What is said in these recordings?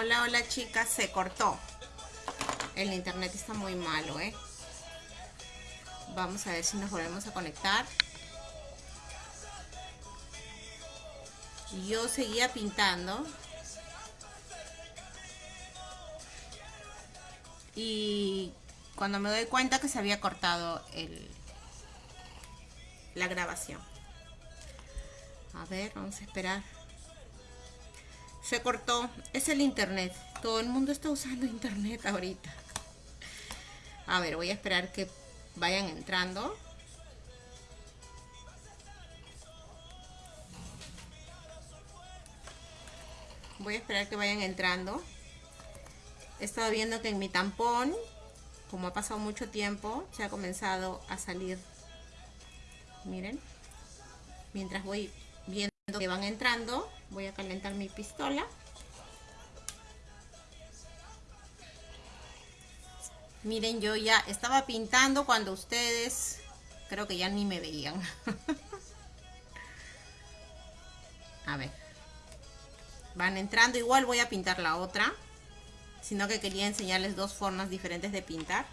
Hola, hola chicas, se cortó. El internet está muy malo, ¿eh? Vamos a ver si nos volvemos a conectar. Yo seguía pintando. Y cuando me doy cuenta que se había cortado el, la grabación. A ver, vamos a esperar. Se cortó. Es el internet. Todo el mundo está usando internet ahorita. A ver, voy a esperar que vayan entrando. Voy a esperar que vayan entrando. He estado viendo que en mi tampón, como ha pasado mucho tiempo, se ha comenzado a salir. Miren. Mientras voy viendo que van entrando, voy a calentar mi pistola. Miren, yo ya estaba pintando cuando ustedes creo que ya ni me veían. a ver. Van entrando, igual voy a pintar la otra. Sino que quería enseñarles dos formas diferentes de pintar.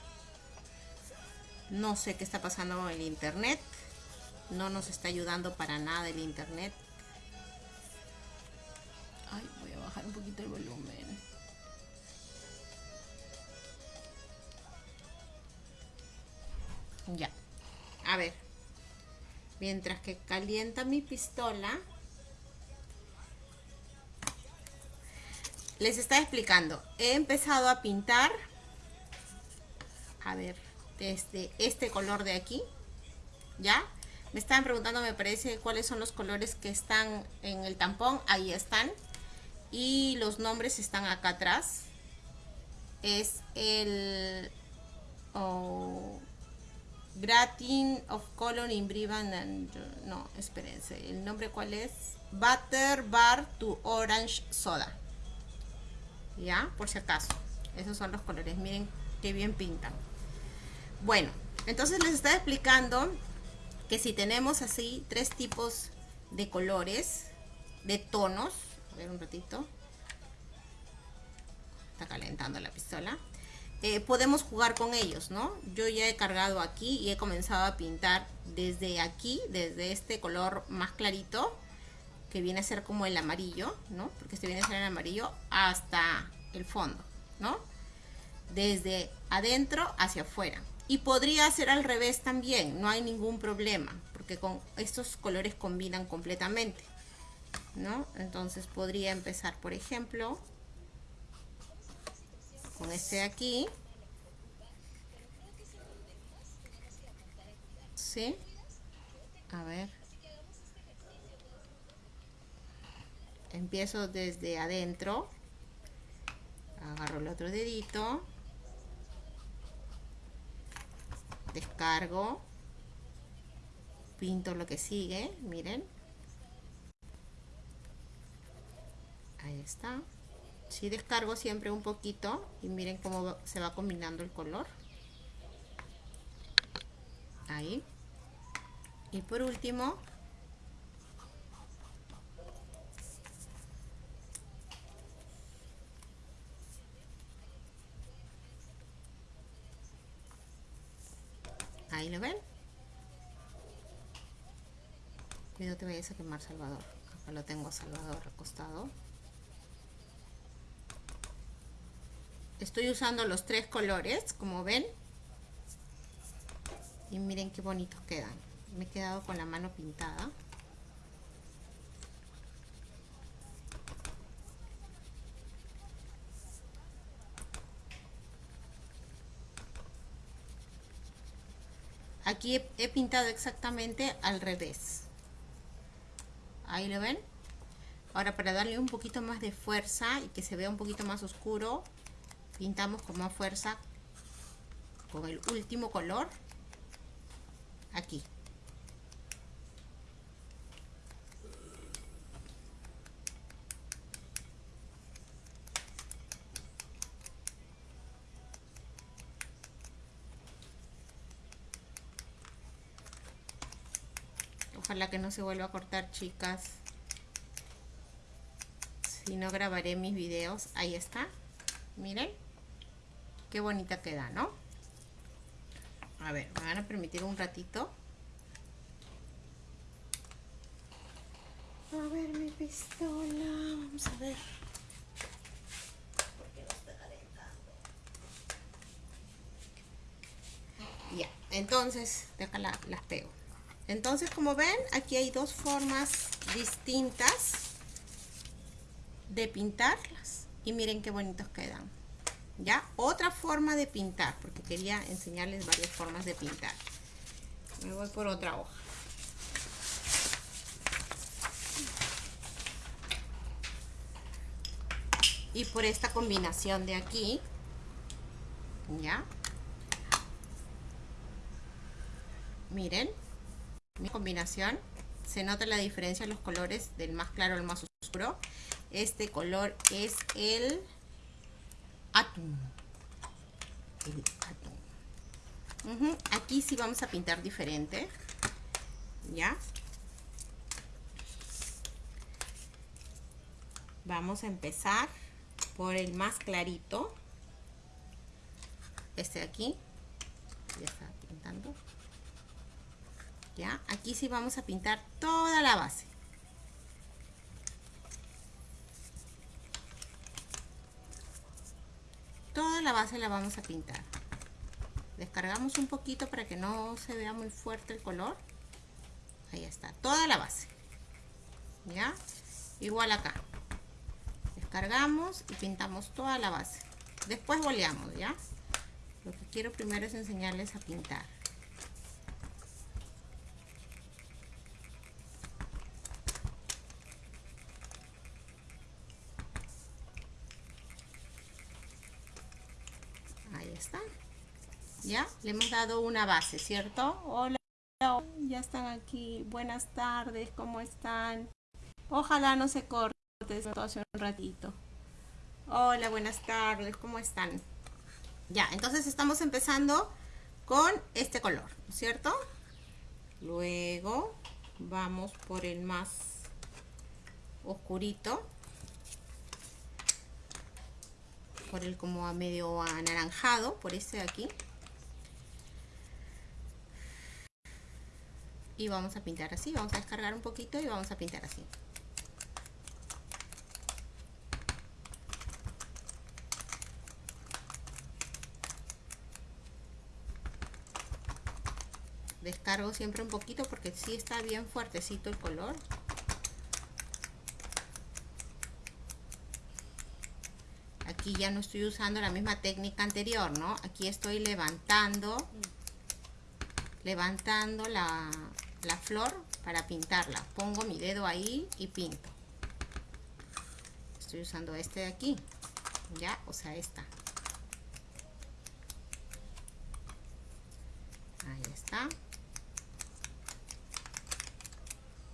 No sé qué está pasando con el internet. No nos está ayudando para nada el internet. Un poquito el volumen. Ya. A ver. Mientras que calienta mi pistola. Les está explicando. He empezado a pintar. A ver. Desde este color de aquí. ¿Ya? Me estaban preguntando, me parece, cuáles son los colores que están en el tampón. Ahí están. Y los nombres están acá atrás. Es el... Oh, of Color in Brivan and... No, espérense. ¿El nombre cuál es? Butter Bar to Orange Soda. ¿Ya? Por si acaso. Esos son los colores. Miren qué bien pintan. Bueno, entonces les estaba explicando que si tenemos así tres tipos de colores, de tonos. Ver un ratito. Está calentando la pistola. Eh, podemos jugar con ellos, ¿no? Yo ya he cargado aquí y he comenzado a pintar desde aquí, desde este color más clarito, que viene a ser como el amarillo, ¿no? Porque este viene a ser el amarillo, hasta el fondo, ¿no? Desde adentro hacia afuera. Y podría ser al revés también, no hay ningún problema, porque con estos colores combinan completamente, ¿no? Entonces podría empezar, por ejemplo, con este de aquí. ¿Sí? A ver. Empiezo desde adentro. Agarro el otro dedito. Descargo. Pinto lo que sigue. Miren. Ahí está. Si descargo siempre un poquito y miren cómo se va combinando el color. Ahí. Y por último ahí lo ven. No te vayas a quemar Salvador. Acá lo tengo Salvador acostado estoy usando los tres colores como ven. Y miren qué bonitos quedan me he quedado con la mano pintada. Aquí he, pintado exactamente al revés. Ahí lo ven. Ahora para darle un poquito más de fuerza y que se vea un poquito más oscuro pintamos con más fuerza con el último color aquí Ojalá que no se vuelva a cortar, chicas. Si no grabaré mis videos, ahí está. Miren. Qué bonita queda, ¿no? A ver, me van a permitir un ratito. A ver mi pistola. Vamos a ver. Ya, entonces, acá las pego. Entonces, como ven, aquí hay dos formas distintas de pintarlas. Y miren qué bonitos quedan. ¿Ya? Otra forma de pintar, porque quería enseñarles varias formas de pintar. Me voy por otra hoja. Y por esta combinación de aquí, ¿ya? Miren, mi combinación, se nota la diferencia en los colores del más claro al más oscuro. Este color es el atún. El. Aquí sí vamos a pintar diferente. ¿Ya? Vamos a empezar por el más clarito. Este de aquí. Ya pintando. ¿Ya? Aquí sí vamos a pintar toda la base. Toda la base la vamos a pintar. Descargamos un poquito para que no se vea muy fuerte el color. Ahí está, toda la base. ¿Ya? Igual acá. Descargamos y pintamos toda la base. Después boleamos, ¿ya? Lo que quiero primero es enseñarles a pintar. ¿Ya? Le hemos dado una base, ¿cierto? Hola, ya están aquí. Buenas tardes, ¿cómo están? Ojalá no se corte hace un ratito. Hola, buenas tardes, ¿cómo están? Ya, entonces estamos empezando con este color, ¿cierto? Luego vamos por el más oscurito. Por el como a medio anaranjado, por este de aquí. Y vamos a pintar así. Vamos a descargar un poquito y vamos a pintar así. Descargo siempre un poquito porque si está bien fuertecito el color. Aquí ya no estoy usando la misma técnica anterior no aquí estoy levantando levantando la, la flor para pintarla. Pongo mi dedo ahí y pinto. Estoy usando este de aquí. ¿Ya? O sea, esta. Ahí está.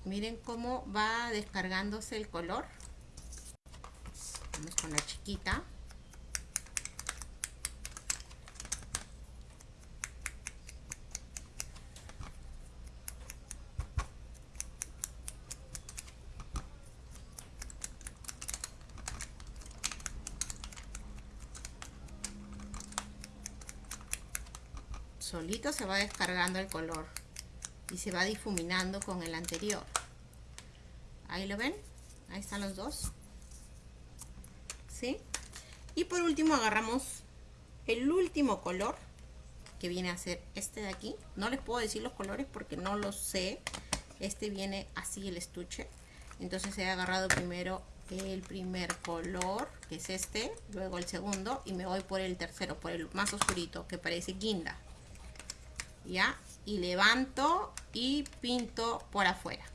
Miren cómo va descargándose el color. Vamos con la chiquita. solito se va descargando el color y se va difuminando con el anterior. Ahí lo ven ahí están los dos. ¿sí? y por último agarramos el último color que viene a ser este de aquí. No les puedo decir los colores porque no los sé. Este viene así el estuche. Entonces he agarrado primero el primer color que es este luego el segundo y me voy por el tercero por el más oscurito que parece guinda ya y levanto y pinto por afuera.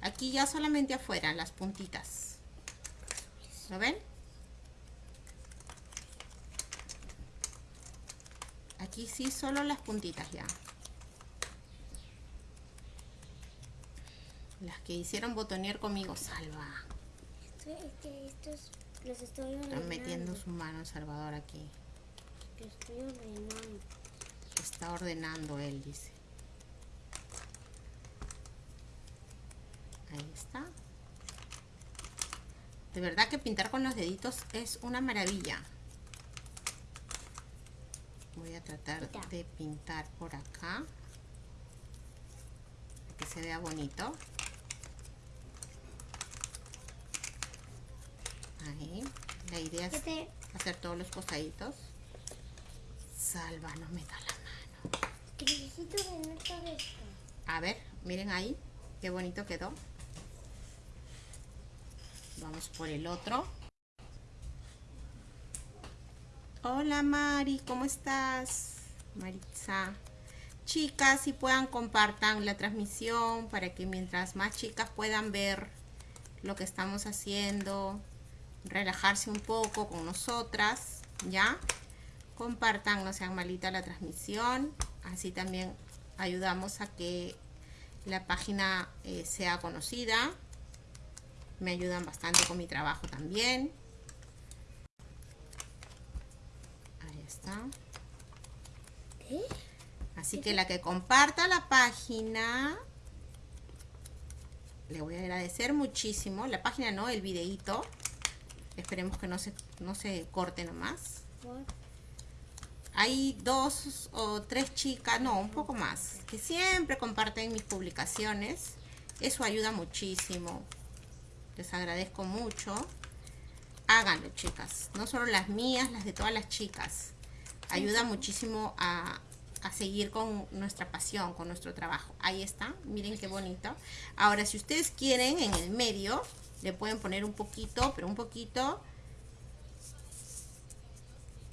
Aquí ya solamente afuera las puntitas. ¿lo ven? aquí sí solo las puntitas ya. Las que hicieron botonier conmigo salva. Están metiendo su mano Salvador aquí. Estoy ordenando está ordenando él, dice. Ahí está. De verdad que pintar con los deditos es una maravilla. Voy a tratar de pintar por acá. Que se vea bonito. Ahí. La idea es hacer todos los costaditos. Salva, no A ver, miren ahí. Qué bonito quedó. Vamos por el otro. Hola Mari, ¿cómo estás? Maritza. Chicas, si puedan compartan la transmisión para que mientras más chicas puedan ver lo que estamos haciendo, relajarse un poco con nosotras, ¿ya? Compartan, no sean malita la transmisión, así también ayudamos a que la página eh, sea conocida. Me ayudan bastante con mi trabajo también. Ahí está. Así que la que comparta la página, le voy a agradecer muchísimo. La página no, el videíto. Esperemos que no se, no se corte nomás. Hay dos o tres chicas, no, un poco más, que siempre comparten mis publicaciones. Eso ayuda muchísimo. Les agradezco mucho. Háganlo, chicas. No solo las mías, las de todas las chicas. Ayuda muchísimo a, a seguir con nuestra pasión, con nuestro trabajo. Ahí está, miren qué bonito. Ahora, si ustedes quieren, en el medio, le pueden poner un poquito, pero un poquito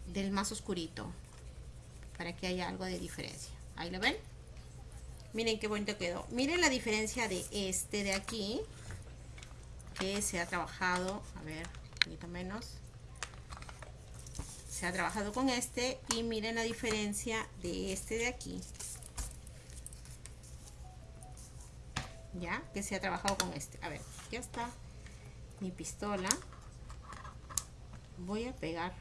del más oscurito para que haya algo de diferencia. Ahí lo ven. Miren qué bonito quedó. Miren la diferencia de este de aquí que se ha trabajado, a ver, un poquito menos. Se ha trabajado con este y miren la diferencia de este de aquí. Ya, que se ha trabajado con este. A ver, ya está mi pistola voy a pegar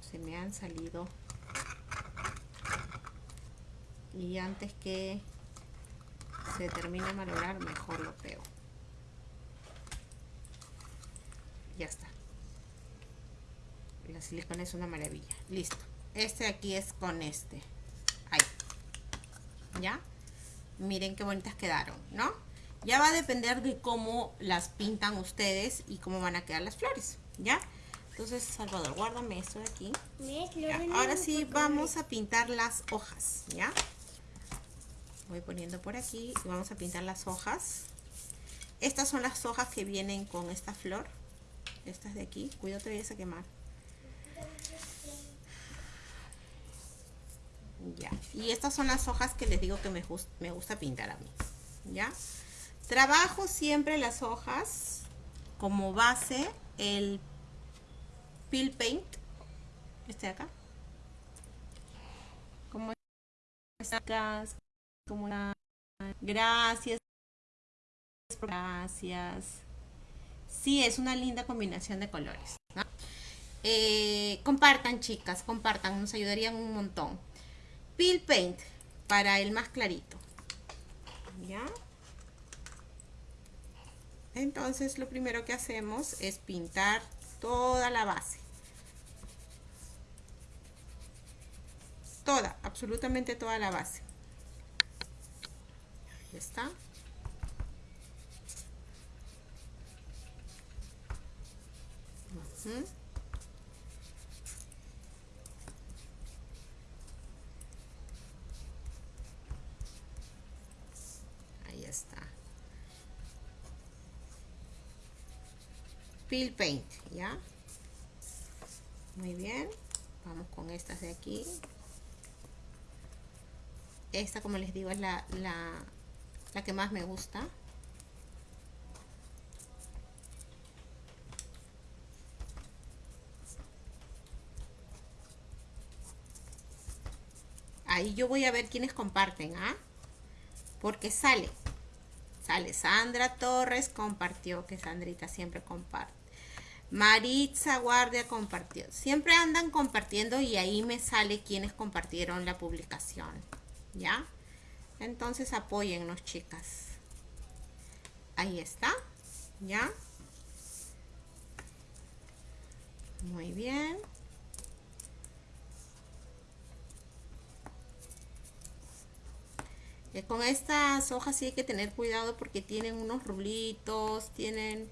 se me han salido y antes que se termine de malograr mejor lo pego. Ya está. La silicona es una maravilla. Listo. Este aquí es con este. Ahí. Ya miren qué bonitas quedaron no ya va a depender de cómo las pintan ustedes y cómo van a quedar las flores, ¿ya? Entonces, Salvador, guárdame esto de aquí. Ahora sí, vamos a pintar las hojas, ¿ya? Voy poniendo por aquí y vamos a pintar las hojas. Estas son las hojas que vienen con esta flor. Estas de aquí. Cuidado, te vayas a quemar. Ya. Y estas son las hojas que les digo que me, me gusta pintar a mí. ¿Ya? Trabajo siempre las hojas como base el Peel Paint, este de acá. Como gracias, gracias. Sí, es una linda combinación de colores. Eh, compartan, chicas, compartan, nos ayudarían un montón. Peel Paint para el más clarito. ¿Ya? Entonces lo primero que hacemos es pintar toda la base. Toda, absolutamente toda la base. Ahí está. Ahí está. Paint, ¿ya? Muy bien. Vamos con estas de aquí. Esta, como les digo, es la, la que más me gusta. Ahí yo voy a ver quiénes comparten, ¿ah? Porque sale. Sale Sandra Torres compartió, que Sandrita siempre comparte. Maritza Guardia compartió. Siempre andan compartiendo y ahí me sale quienes compartieron la publicación. ¿Ya? Entonces apóyennos, chicas. Ahí está. ¿Ya? Muy bien. Con estas hojas sí hay que tener cuidado porque tienen unos rulitos, tienen,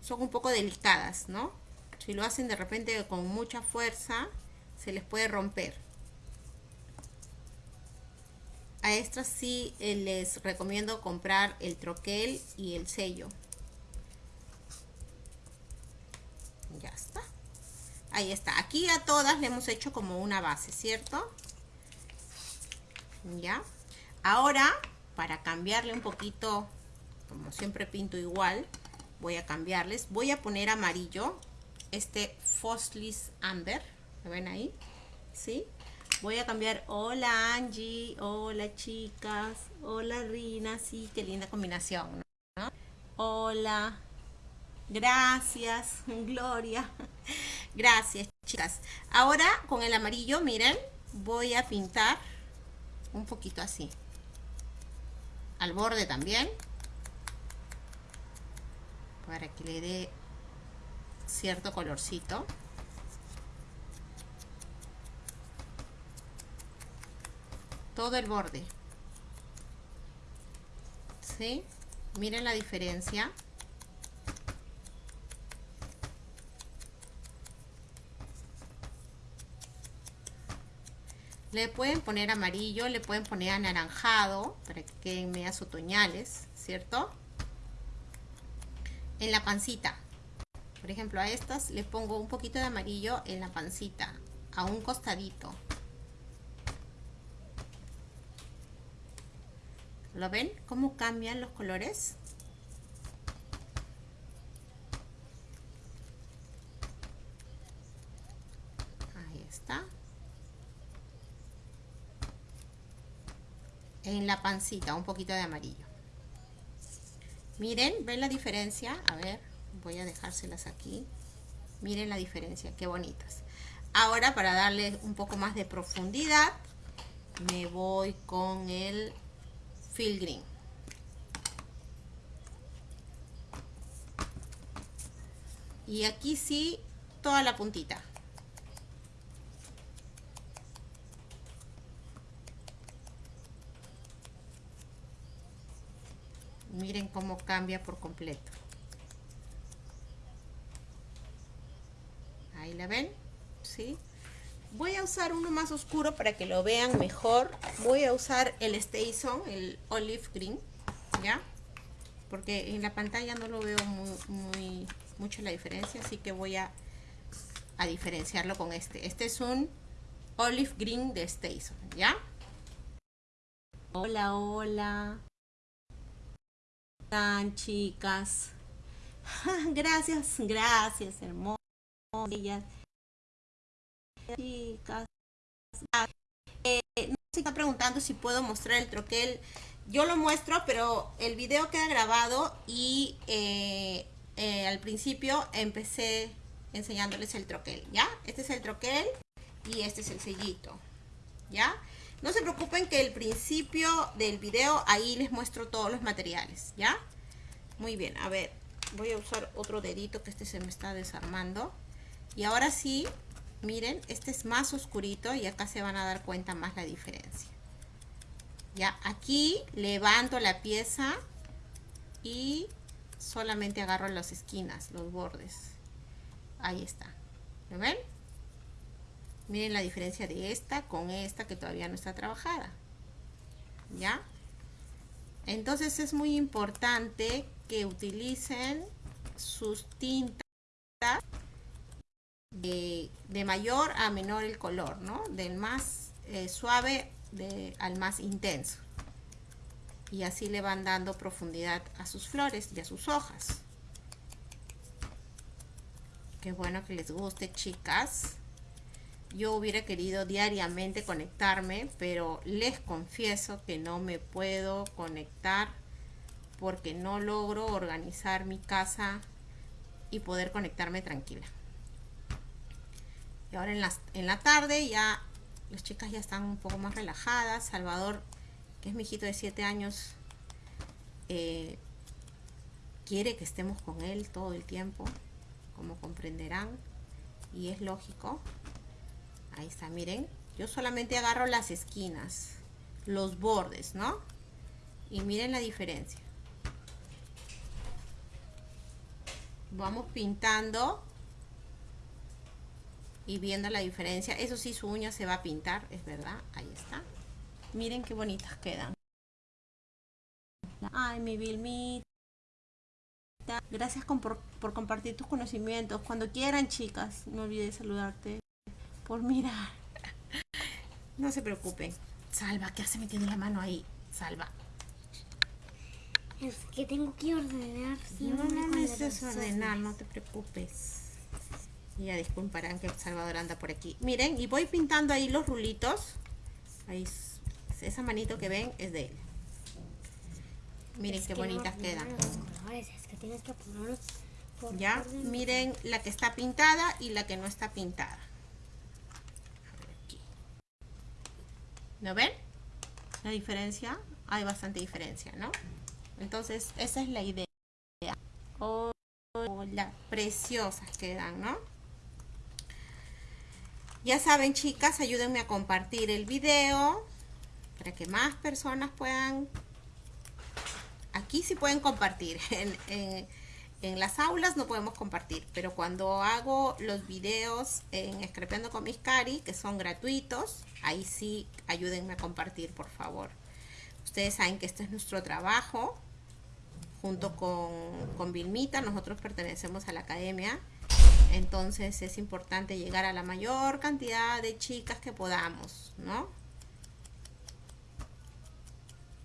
son un poco delicadas, ¿no? Si lo hacen de repente con mucha fuerza, se les puede romper. A estas sí eh, les recomiendo comprar el troquel y el sello. Ya está. Ahí está. Aquí a todas le hemos hecho como una base, ¿cierto? Ya. Ahora, para cambiarle un poquito, como siempre pinto igual, voy a cambiarles. Voy a poner amarillo, este Foslis Amber. ¿Lo ven ahí? ¿Sí? Voy a cambiar, hola Angie, hola chicas, hola Rina, sí, qué linda combinación. Hola, gracias, Gloria, gracias chicas. Ahora con el amarillo, miren, voy a pintar un poquito así. Al borde también. Para que le dé cierto colorcito todo el borde ¿sí? miren la diferencia Le pueden poner amarillo, le pueden poner anaranjado para que queden medias otoñales, ¿cierto? En la pancita. Por ejemplo, a estas le pongo un poquito de amarillo en la pancita, a un costadito. ¿Lo ven? ¿Cómo cambian los colores? en la pancita, un poquito de amarillo. Miren, ¿ven la diferencia? A ver, voy a dejárselas aquí. Miren la diferencia, qué bonitas. Ahora, para darle un poco más de profundidad, me voy con el Field Green. Y aquí sí, toda la puntita. miren cómo cambia por completo ahí la ven ¿sí? Voy a usar uno más oscuro para que lo vean mejor. Voy a usar el Station el Olive Green ya porque en la pantalla no lo veo muy, muy mucho la diferencia así que voy a, a diferenciarlo con este. Este es un Olive Green de Station ya hola hola. Están, chicas? gracias, gracias, hermosas. Chicas. Eh, no se está preguntando si puedo mostrar el troquel. Yo lo muestro, pero el video queda grabado y eh, eh, al principio empecé enseñándoles el troquel, ¿ya? Este es el troquel y este es el sellito, ¿ya? No se preocupen que el principio del video ahí les muestro todos los materiales, ¿ya? Muy bien, a ver, voy a usar otro dedito que este se me está desarmando. Y ahora sí, miren, este es más oscurito y acá se van a dar cuenta más la diferencia. Ya, aquí levanto la pieza y solamente agarro las esquinas, los bordes. Ahí está. ¿Lo ven? Miren la diferencia de esta con esta que todavía no está trabajada. ¿Ya? Entonces es muy importante que utilicen sus tintas de, mayor a menor el color, ¿no? Del más eh, suave al más intenso. Y así le van dando profundidad a sus flores y a sus hojas. Qué bueno que les guste, chicas. Yo hubiera querido diariamente conectarme, pero les confieso que no me puedo conectar porque no logro organizar mi casa y poder conectarme tranquila. Y ahora en, en la tarde ya las chicas ya están un poco más relajadas. Salvador, que es mi hijito de 7 años, eh, quiere que estemos con él todo el tiempo, como comprenderán y es lógico. Ahí está, miren. Yo solamente agarro las esquinas, los bordes, ¿no? Y miren la diferencia. Vamos pintando y viendo la diferencia. Eso sí, su uña se va a pintar, es verdad. Ahí está. Miren qué bonitas quedan. Ay, mi Vilmita. Gracias por, por, compartir tus conocimientos. Cuando quieran, chicas, no olvides saludarte. Por mirar. No se preocupen. Salva, ¿qué hace metiendo la mano ahí? Salva. Es que tengo que ordenar. no, no necesitas ordenar, no te preocupes. Ya disculparán que Salvador anda por aquí. Miren, y voy pintando ahí los rulitos. Ahí, esa manito que ven es de él. Miren qué bonitas quedan. ya, miren la que está pintada y la que no está pintada. ¿No ven? La diferencia. Hay bastante diferencia, ¿no? Entonces, esa es la idea. Oh, las preciosas quedan, ¿no? Ya saben, chicas, ayúdenme a compartir el video para que más personas puedan... Aquí sí pueden compartir. En, en, las aulas no podemos compartir, pero cuando hago los videos en Escrepeando con mis cari, que son gratuitos, ahí sí ayúdenme a compartir, por favor. Ustedes saben que este es nuestro trabajo junto con, con Vilmita, nosotros pertenecemos a la academia, entonces es importante llegar a la mayor cantidad de chicas que podamos, ¿no?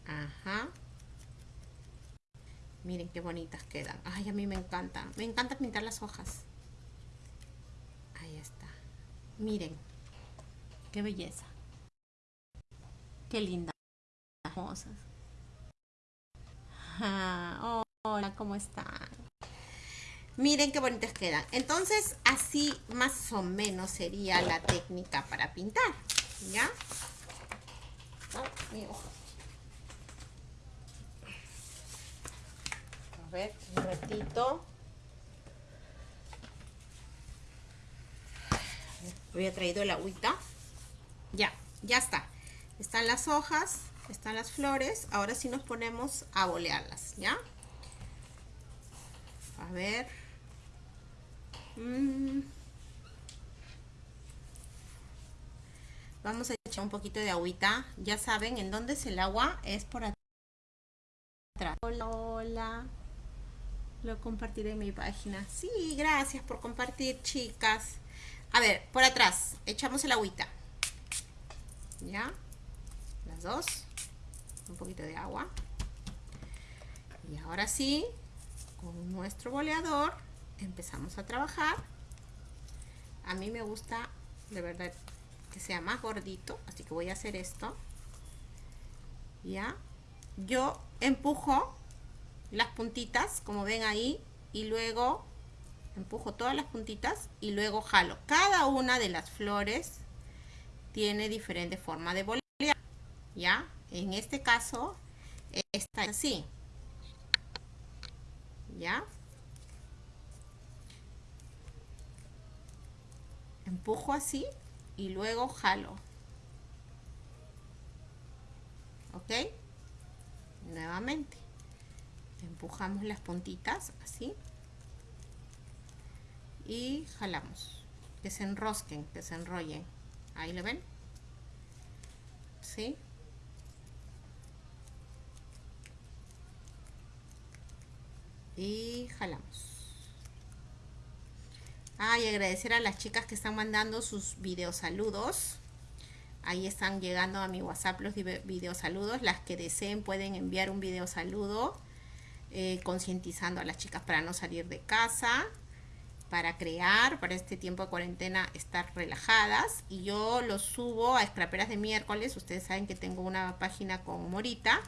Ajá. Miren qué bonitas quedan. Ay, a mí me encanta. Me encanta pintar las hojas. Ahí está. Miren. Qué belleza. Qué linda. Hermosas. Ah, hola, ¿cómo están? Miren qué bonitas quedan. Entonces, así más o menos sería la técnica para pintar. ¿Ya? A ver, un ratito. Había traído el agüita. Ya, ya está. Están las hojas están las flores. Ahora sí nos ponemos a bolearlas, ¿ya? A ver. Mm. Vamos a echar un poquito de agüita. Ya saben, en dónde es el agua, es por atrás. Hola, hola. Lo compartiré en mi página. Sí, gracias por compartir, chicas. A ver, por atrás, echamos el agüita. ¿Ya? Las dos un poquito de agua y ahora sí con nuestro boleador empezamos a trabajar. A mí me gusta de verdad que sea más gordito así que voy a hacer esto. Ya. Yo empujo las puntitas como ven ahí y luego empujo todas las puntitas y luego jalo. Cada una de las flores tiene diferente forma de bolear ya en este caso, está así. ¿Ya? Empujo así y luego jalo. ¿Ok? Nuevamente. Empujamos las puntitas así. Y jalamos. Que se enrosquen, que se enrollen. Ahí lo ven. ¿Sí? y jalamos ah, y agradecer a las chicas que están mandando sus videos saludos ahí están llegando a mi whatsapp los videos saludos las que deseen pueden enviar un video saludo eh, concientizando a las chicas para no salir de casa para crear, para este tiempo de cuarentena estar relajadas y yo los subo a Escraperas de miércoles, ustedes saben que tengo una página con Morita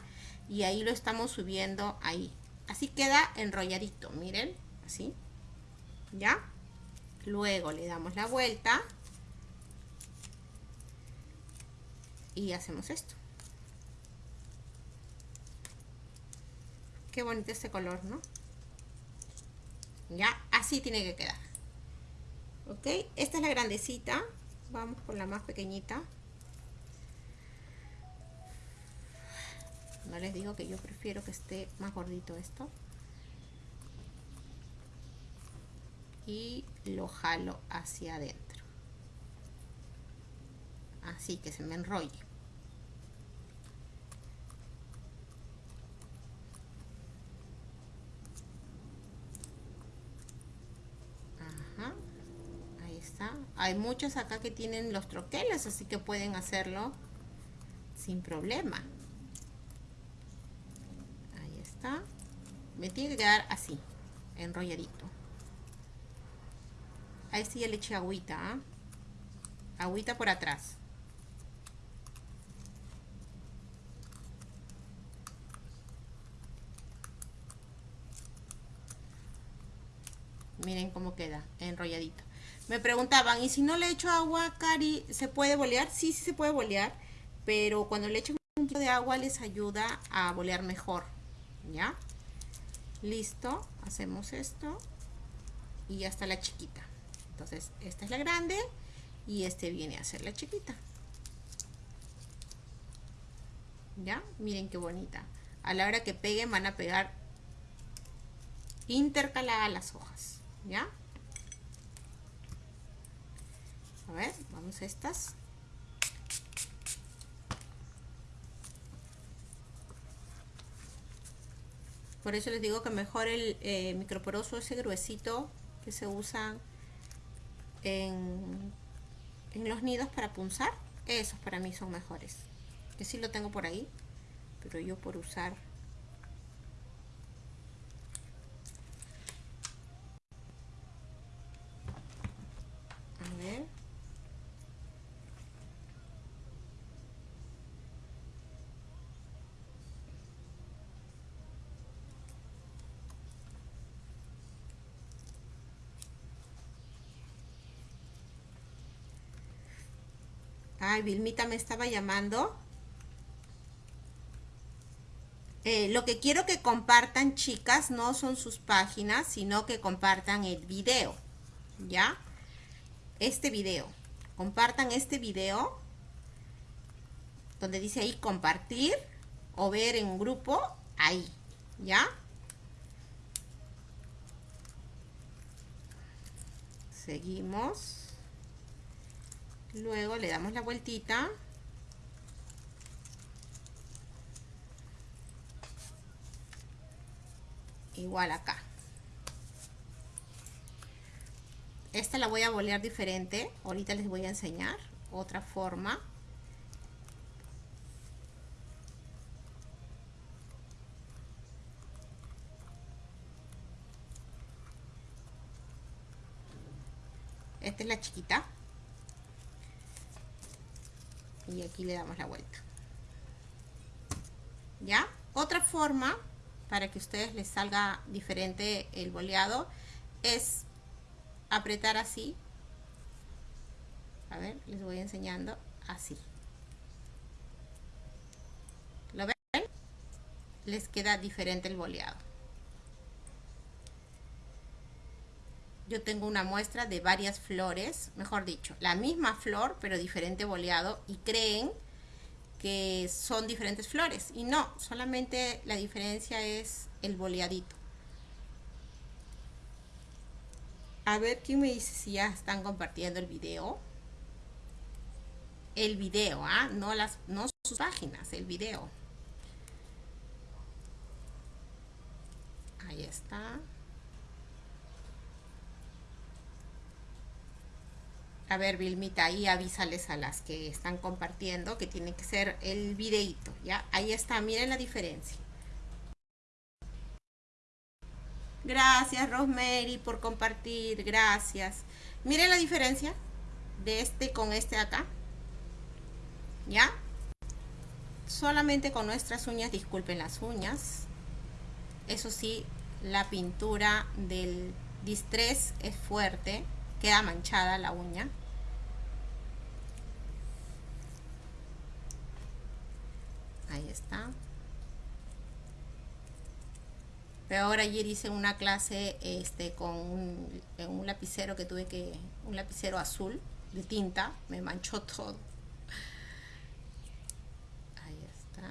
y ahí lo estamos subiendo ahí Así queda enrolladito, miren, así. ¿Ya? Luego le damos la vuelta. Y hacemos esto. Qué bonito este color, ¿no? Ya, así tiene que quedar. ok esta es la grandecita vamos por la más pequeñita no les digo que yo prefiero que esté más gordito esto y lo jalo hacia adentro. Así que se me enrolle. Ajá, ahí está. Hay muchos acá que tienen los troqueles así que pueden hacerlo sin problema. Me tiene que quedar así enrolladito ahí sí ya le eché agüita ¿ah? agüita por atrás miren cómo queda enrolladito me preguntaban y si no le echo agua Cari se puede bolear sí sí se puede bolear pero cuando le echo un poquito de agua les ayuda a bolear mejor ¿ya? Listo, hacemos esto y ya está la chiquita. Entonces, esta es la grande y este viene a ser la chiquita. ¿Ya? Miren qué bonita. A la hora que peguen van a pegar intercaladas las hojas. ¿Ya? A ver, vamos a estas. Por eso les digo que mejor el eh, microporoso ese gruesito que se usa en, en los nidos para punzar. Esos para mí son mejores. Que sí lo tengo por ahí. Pero yo por usar Ay, Vilmita me estaba llamando. Eh, lo que quiero que compartan, chicas, no son sus páginas, sino que compartan el video. ¿Ya? Este video. Compartan este video. Donde dice ahí compartir o ver en grupo. Ahí. ¿Ya? Seguimos luego le damos la vueltita. Igual acá. Esta la voy a bolear diferente. Ahorita les voy a enseñar otra forma. Esta es la chiquita y aquí le damos la vuelta. Ya otra forma para que a ustedes les salga diferente el boleado es apretar así. A ver les voy enseñando así. Lo ven les queda diferente el boleado yo tengo una muestra de varias flores, mejor dicho, la misma flor pero diferente boleado y creen que son diferentes flores y no, solamente la diferencia es el boleadito. A ver quién me dice si ya están compartiendo el video. El video, ¿ah? No, las, no sus páginas, el video. Ahí está. A ver, Vilmita, ahí avísales a las que están compartiendo que tiene que ser el videito, ¿ya? Ahí está, miren la diferencia. Gracias, Rosemary, por compartir, gracias. Miren la diferencia de este con este acá, ¿ya? Solamente con nuestras uñas, disculpen las uñas. Eso sí, la pintura del distress es fuerte, queda manchada la uña. Ahí está. Pero ahora ayer hice una clase este, con un, un lapicero que tuve que, un lapicero azul de tinta, me manchó todo. Ahí está.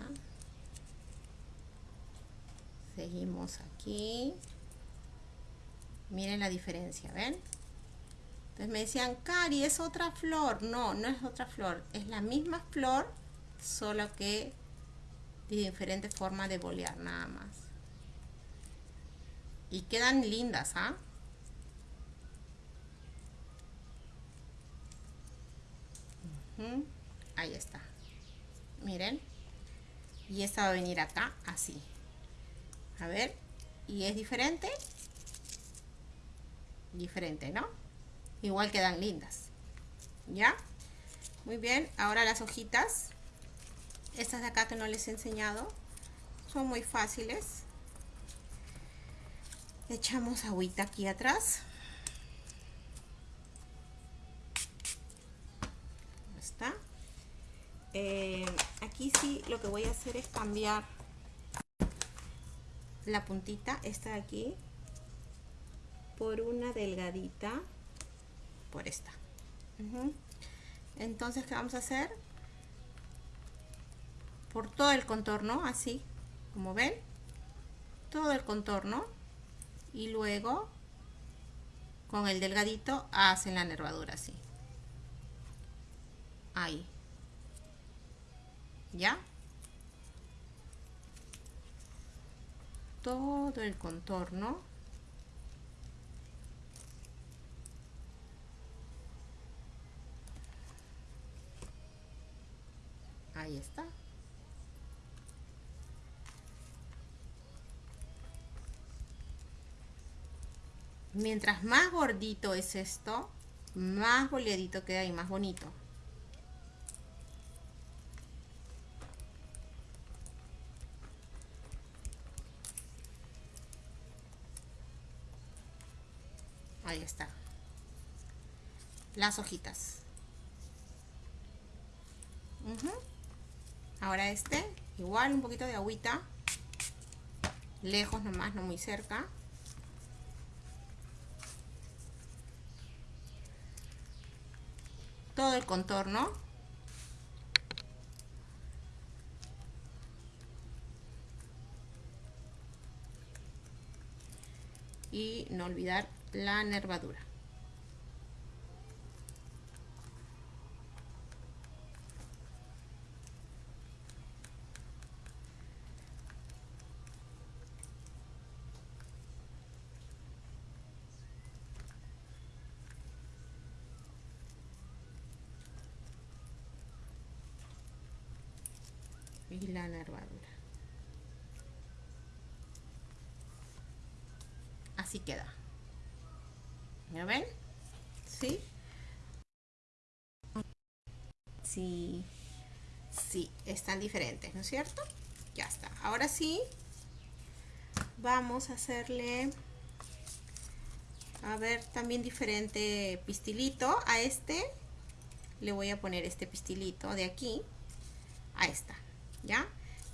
Seguimos aquí. Miren la diferencia, ¿ven? Entonces me decían, Cari, es otra flor. No, no es otra flor. Es la misma flor, solo que de diferente forma de bolear, nada más. Y quedan lindas, ¿ah? Ahí está. Miren. Y esta va a venir acá, así. A ver. Y es diferente. Diferente, ¿no? Igual quedan lindas. ¿Ya? Muy bien. Ahora las hojitas. Estas de acá que no les he enseñado. Son muy fáciles. Echamos agüita aquí atrás. Está. Eh, aquí sí lo que voy a hacer es cambiar la puntita, esta de aquí, por una delgadita, por esta. Entonces, ¿qué vamos a hacer? Por todo el contorno, así, como ven, todo el contorno, y luego con el delgadito hacen la nervadura así. Ahí. ¿Ya? todo el contorno ahí está mientras más gordito es esto más boleadito queda y más bonito Ahí está. Las hojitas. Ahora este, igual un poquito de agüita. Lejos nomás, no muy cerca. Todo el contorno. Y no olvidar la nervadura. Y la nervadura así queda ¿Ya ven? ¿Sí? Sí. Sí, están diferentes, ¿no es cierto? Ya está. Ahora sí, vamos a hacerle, a ver, también diferente pistilito. A este le voy a poner este pistilito de aquí a esta, ¿ya?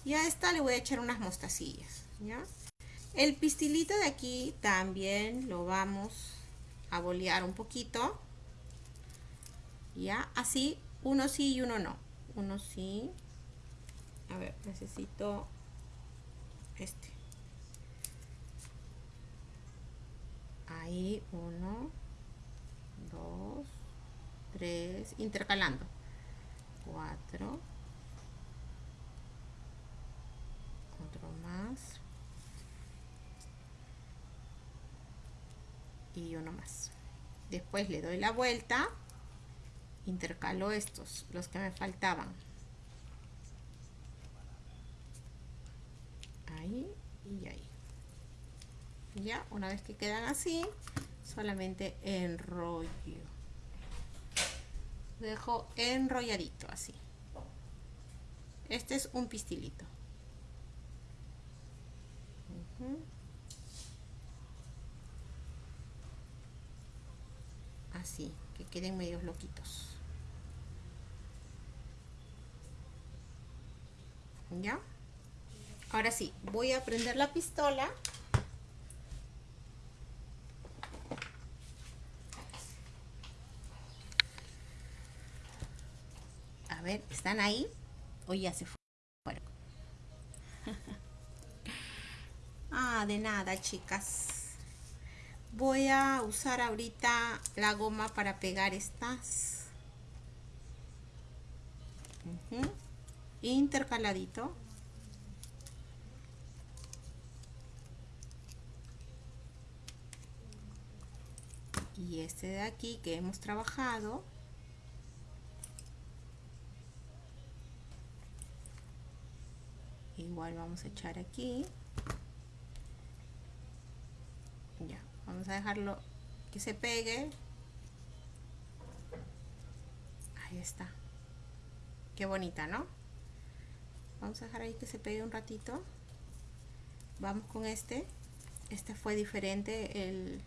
Y a esta le voy a echar unas mostacillas, ¿ya? El pistilito de aquí también lo vamos a bolear un poquito. Ya, así, uno sí y uno no. Uno sí. A ver, necesito este. Ahí, uno, dos, tres, intercalando. Cuatro. Otro más. y uno más. Después le doy la vuelta intercalo estos los que me faltaban. Ahí y ahí. Ya una vez que quedan así solamente enrollo. Dejo enrolladito así. Este es un pistilito Así, que queden medios loquitos. ¿Ya? Ahora sí, voy a prender la pistola. A ver, ¿están ahí? O ya se fue. De nada, chicas. Voy a usar ahorita la goma para pegar estas. Intercaladito. Y este de aquí que hemos trabajado. igual vamos a echar aquí ya vamos a dejarlo que se pegue. Ahí está. Qué bonita no vamos a dejar ahí que se pegue un ratito. Vamos con este. Este fue diferente el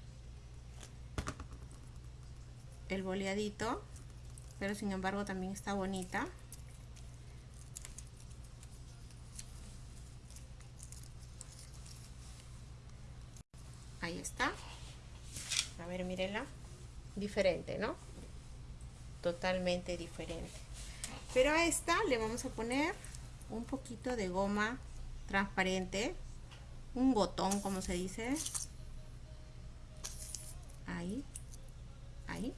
el boleadito pero sin embargo también está bonita ahí está a ver mírenla diferente no totalmente diferente. Pero a esta le vamos a poner un poquito de goma transparente un botón como se dice. Ahí ahí.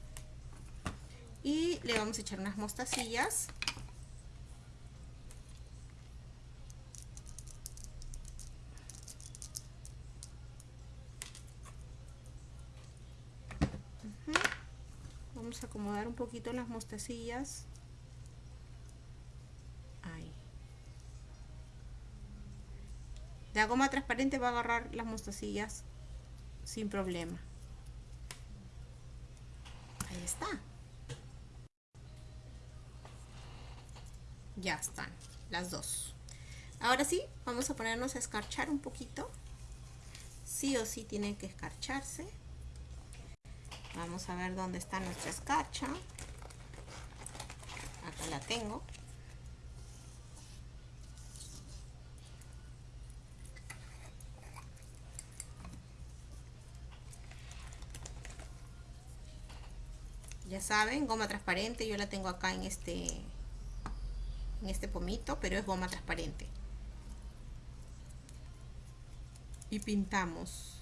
Y le vamos a echar unas mostacillas acomodar un poquito las mostacillas. Ahí. La goma transparente va a agarrar las mostacillas sin problema. Ahí está. Ya están las dos. Ahora sí vamos a ponernos a escarchar un poquito. Sí o sí tiene que escarcharse Vamos a ver dónde está nuestra escarcha. Acá la tengo. Ya saben, goma transparente, yo la tengo acá en este en este pomito, pero es goma transparente. Y pintamos.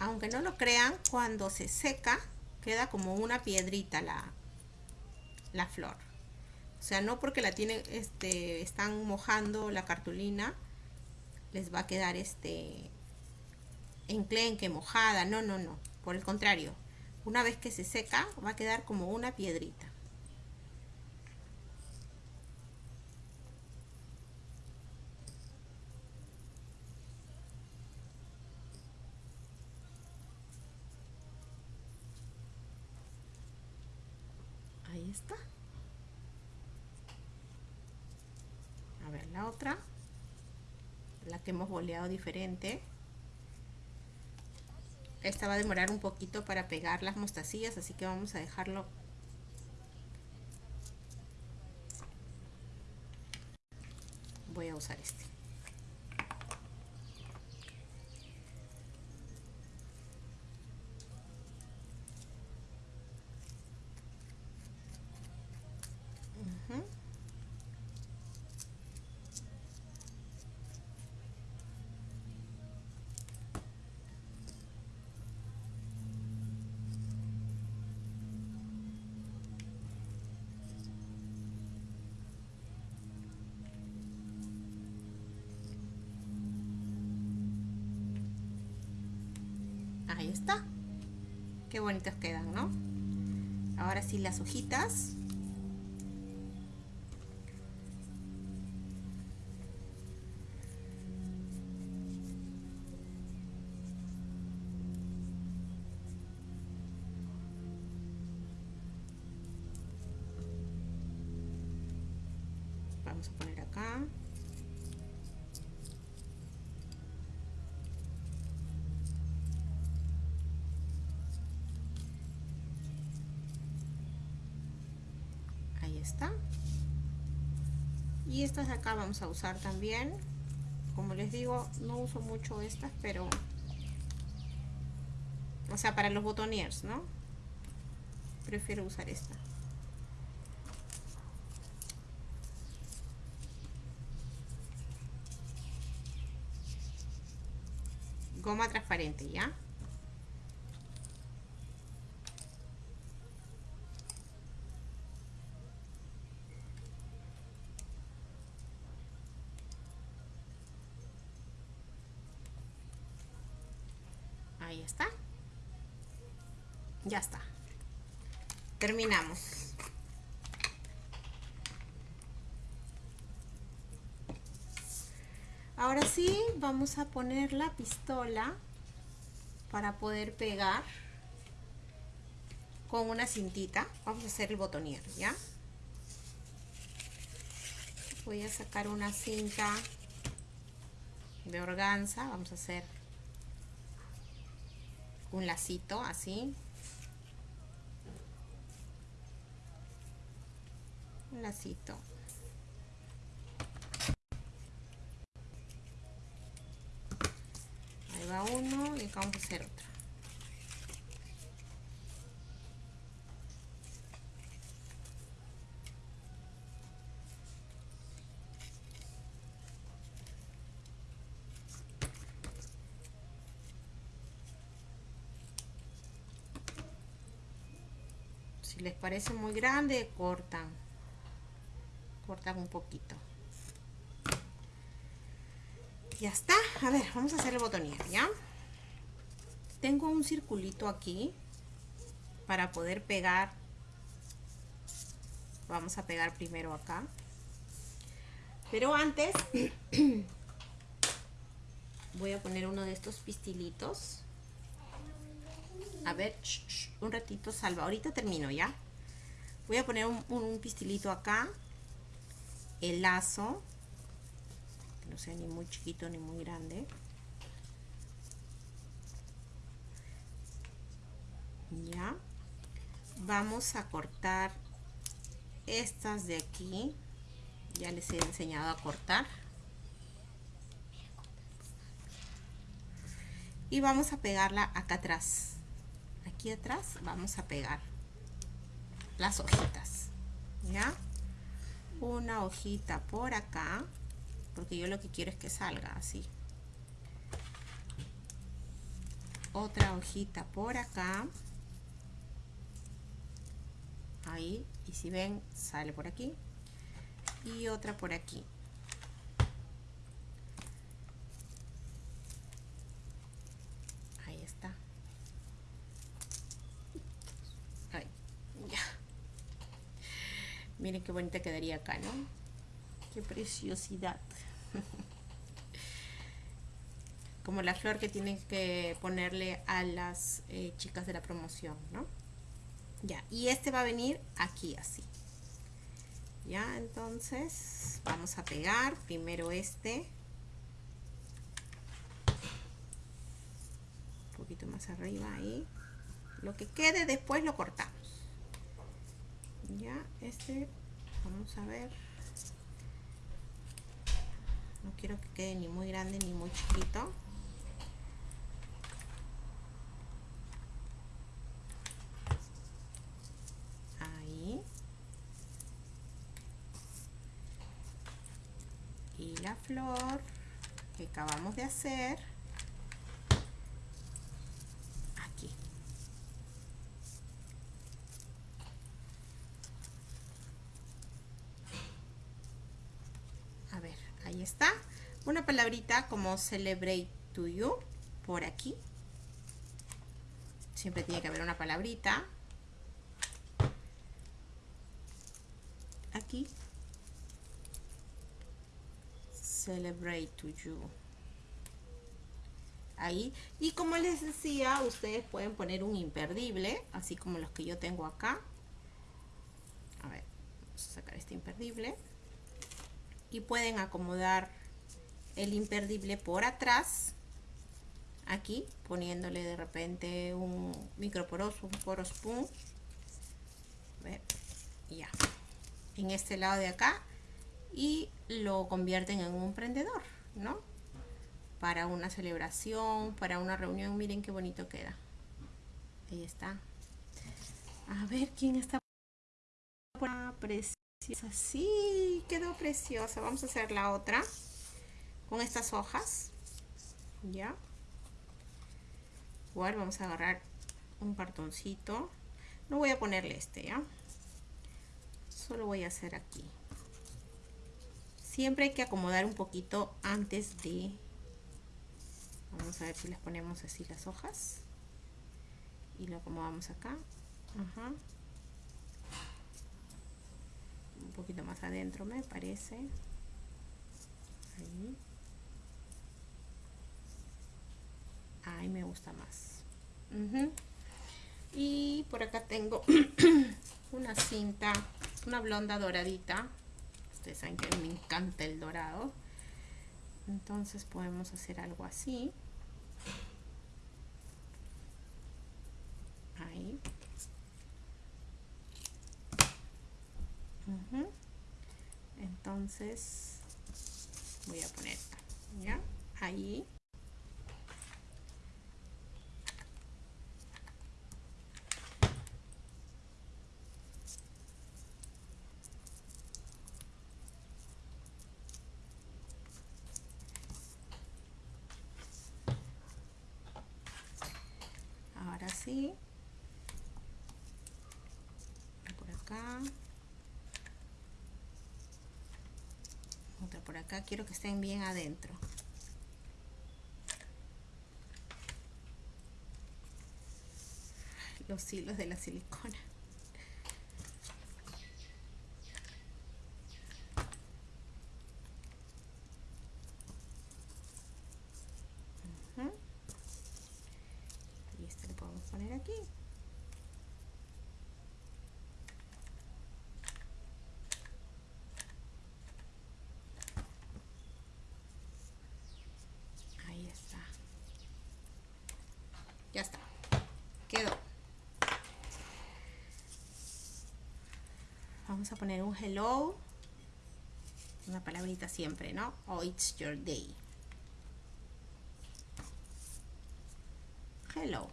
Aunque no lo crean, cuando se seca queda como una piedrita la, la flor. O sea, no porque la tienen, este, están mojando la cartulina, les va a quedar este enclenque, mojada. No, no, no. Por el contrario, una vez que se seca, va a quedar como una piedrita. está a ver la otra la hemos boleado diferente. Esta va a demorar un poquito para pegar las mostacillas así que vamos a dejarlo. Voy a usar este qué bonitos quedan no ahora sí las hojitas. Vamos a poner acá está y estas de acá vamos a usar también como les digo no uso mucho estas pero O sea, para los botoniers, ¿no? Prefiero usar esta. Goma transparente, ¿ya? Ahí está. Ya está. Terminamos. Ahora sí, vamos a poner la pistola para poder pegar con una cintita. Vamos a hacer el botonier, ¿ya? Voy a sacar una cinta de organza. Vamos a hacer un lacito así. Lacito. Ahí va uno y acá vamos a hacer otro. Les parece muy grande, cortan. Cortan un poquito. Ya está. A ver, vamos a hacer el botonier, ¿ya? Tengo un circulito aquí para poder pegar. Vamos a pegar primero acá. Pero antes voy a poner uno de estos pistilitos a ver, un ratito, salva. Ahorita termino ya. Voy a poner un, pistilito acá. El lazo. Que no sea ni muy chiquito ni muy grande. Ya. Vamos a cortar estas de aquí. Ya les he enseñado a cortar. Y vamos a pegarla acá atrás aquí atrás vamos a pegar las hojitas ya una hojita por acá porque yo lo que quiero es que salga así. Otra hojita por acá. Ahí y si ven sale por aquí. Y otra por aquí Miren qué bonita quedaría acá, ¿no? Qué preciosidad. Como la flor que tienen que ponerle a las eh, chicas de la promoción, ¿no? Ya, y este va a venir aquí así. Ya, entonces vamos a pegar primero este. Un poquito más arriba ahí. Lo que quede después lo cortamos ya este vamos a ver. No quiero que quede ni muy grande ni muy chiquito. Ahí. Y la flor que acabamos de hacer está. Una palabrita como celebrate to you por aquí. Siempre tiene que haber una palabrita. Aquí. Celebrate to you. Ahí. Y como les decía, ustedes pueden poner un imperdible, así como los que yo tengo acá. A ver, vamos a sacar este imperdible y pueden acomodar el imperdible por atrás aquí poniéndole de repente un microporoso un poro spoon ya en este lado de acá y lo convierten en un prendedor no para una celebración para una reunión miren qué bonito queda Ahí está. A ver quién está preciosa. Sí, quedó preciosa. Vamos a hacer la otra con estas hojas. Ya. Igual vamos a agarrar un cartoncito. No voy a ponerle este, ¿ya? Solo voy a hacer aquí. Siempre hay que acomodar un poquito antes de... Vamos a ver si les ponemos así las hojas. Y lo acomodamos acá. Ajá. Un poquito más adentro me parece. Ahí. Ahí me gusta más. Y por acá tengo una cinta, una blonda doradita. Ustedes saben que me encanta el dorado. Entonces podemos hacer algo así. Ahí. Entonces voy a poner, ¿ya? Ahí. Por acá. Otra por acá. Quiero que estén bien adentro. Los hilos de la silicona Ya está. Quedó. Vamos a poner un hello. Una palabrita siempre, ¿no? Oh, it's your day. Hello.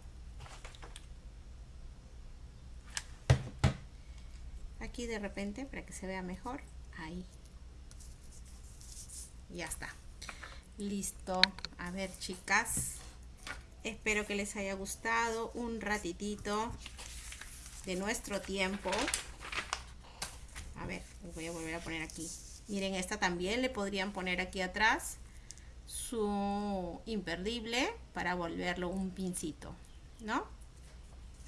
Aquí de repente, para que se vea mejor. Ahí. Ya está. Listo. A ver, chicas. Espero que les haya gustado un ratitito de nuestro tiempo. Voy a volver a poner aquí. Miren, esta también le podrían poner aquí atrás su imperdible para volverlo un pincito, ¿no?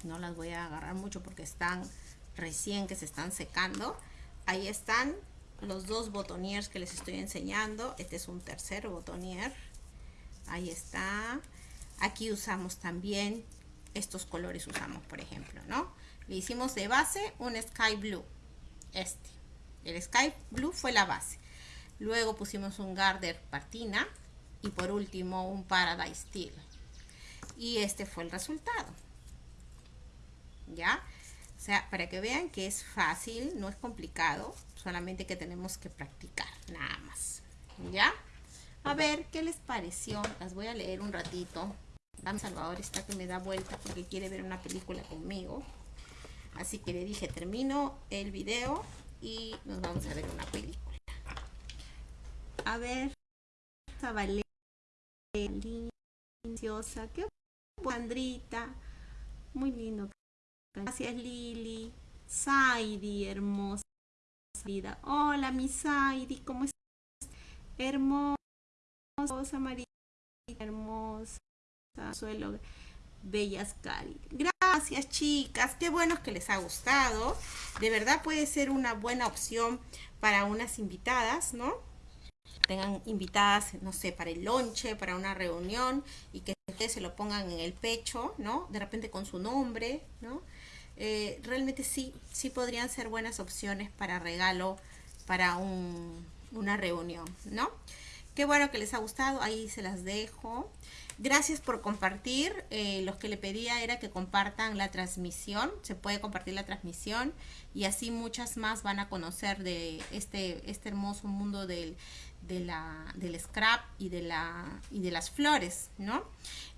No las voy a agarrar mucho porque están recién que se están secando. Ahí están los dos botoniers que les estoy enseñando. Este es un tercer botonier. Ahí está. Aquí usamos también, estos colores usamos, por ejemplo, ¿no? Le hicimos de base un Sky Blue, este. El Sky Blue fue la base. Luego pusimos un Garder Patina y por último un Paradise Steel. Y este fue el resultado. ¿Ya? O sea, para que vean que es fácil, no es complicado, solamente que tenemos que practicar, nada más. ¿Ya? A ver, ¿qué les pareció? Las voy a leer un ratito. Dan Salvador está que me da vuelta porque quiere ver una película conmigo. Así que le dije, termino el video y nos vamos a ver una película. A ver, Valeria, deliciosa, qué Andrita, muy lindo. Gracias Lili, Saidi, hermosa vida. Hola mi Saidi, ¿cómo estás? Hermosa María, hermosa suelo bellas cari gracias chicas. Qué bueno que les ha gustado. De verdad puede ser una buena opción para unas invitadas no tengan invitadas no sé para el lonche para una reunión y que ustedes se lo pongan en el pecho no de repente con su nombre no eh, realmente sí sí podrían ser buenas opciones para regalo para un, una reunión no qué bueno que les ha gustado ahí se las dejo Gracias por compartir. Eh, los que le pedía era que compartan la transmisión. Se puede compartir la transmisión y así muchas más van a conocer de este, este hermoso mundo del, del scrap y de, la, y de las flores, ¿no?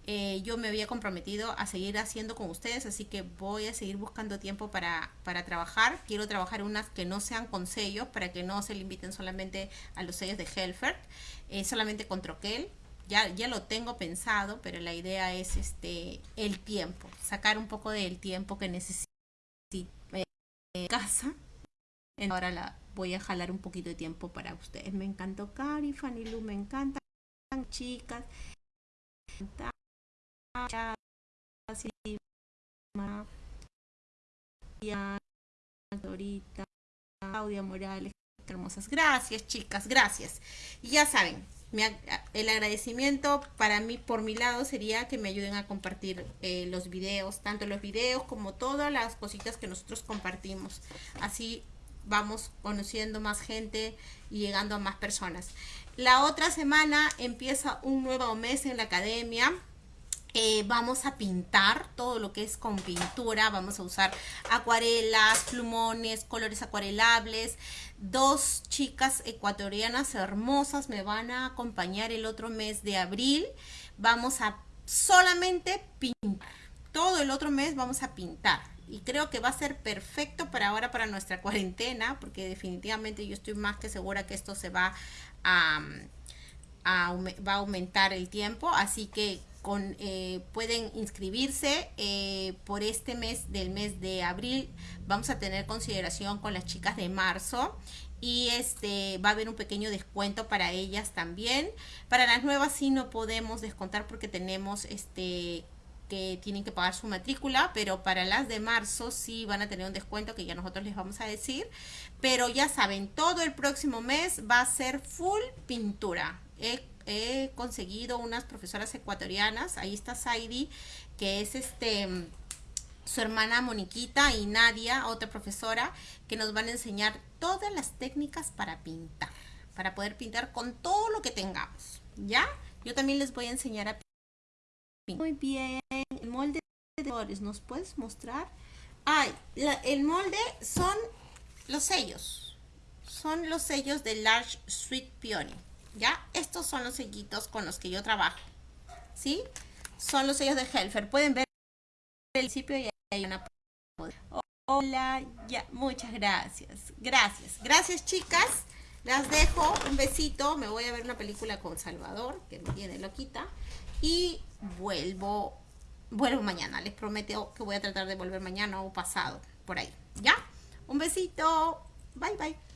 Eh, yo me había comprometido a seguir haciendo con ustedes, así que voy a seguir buscando tiempo para, para trabajar. Quiero trabajar unas que no sean con sellos, para que no se limiten solamente a los sellos de Helfert, eh, solamente con troquel. Ya, ya lo tengo pensado, pero la idea es este el tiempo, sacar un poco del tiempo que necesito casa. Ahora la voy a jalar un poquito de tiempo para ustedes. Me encantó Cari, Fanny Lu, me encantan chicas. Claudia Morales, hermosas. Gracias, chicas, gracias. Y ya saben, el agradecimiento para mí, por mi lado, sería que me ayuden a compartir eh, los videos, tanto los videos como todas las cositas que nosotros compartimos. Así vamos conociendo más gente y llegando a más personas. La otra semana empieza un nuevo mes en la academia. Eh, vamos a pintar todo lo que es con pintura. Vamos a usar acuarelas, plumones, colores acuarelables. Dos chicas ecuatorianas hermosas me van a acompañar el otro mes de abril. Vamos a solamente pintar. Todo el otro mes vamos a pintar y creo que va a ser perfecto para ahora, para nuestra cuarentena, porque definitivamente yo estoy más que segura que esto se va a, va a aumentar el tiempo, así que eh, pueden inscribirse eh, por este mes del mes de abril. Vamos a tener consideración con las chicas de marzo y este va a haber un pequeño descuento para ellas también. Para las nuevas sí no podemos descontar porque tenemos este que tienen que pagar su matrícula, pero para las de marzo sí van a tener un descuento que ya nosotros les vamos a decir. Pero ya saben, todo el próximo mes va a ser full pintura. He, conseguido unas profesoras ecuatorianas, ahí está Saidi, que es este su hermana Moniquita y Nadia, otra profesora, que nos van a enseñar todas las técnicas para pintar, para poder pintar con todo lo que tengamos, ¿ya? Yo también les voy a enseñar a muy bien. El molde de colores, ¿nos puedes mostrar? Ay, el molde son los sellos. Son los sellos de Large Sweet Peony. ¿Ya? Estos son los sellitos con los que yo trabajo. ¿Sí? Son los sellos de Helfer. Pueden ver el principio y hay una... Hola, ya, muchas gracias. Gracias. Gracias, chicas. Las dejo. Un besito. Me voy a ver una película con Salvador, que me tiene loquita y vuelvo, vuelvo mañana. Les prometo que voy a tratar de volver mañana o pasado, por ahí. ¿Ya? Un besito. Bye, bye.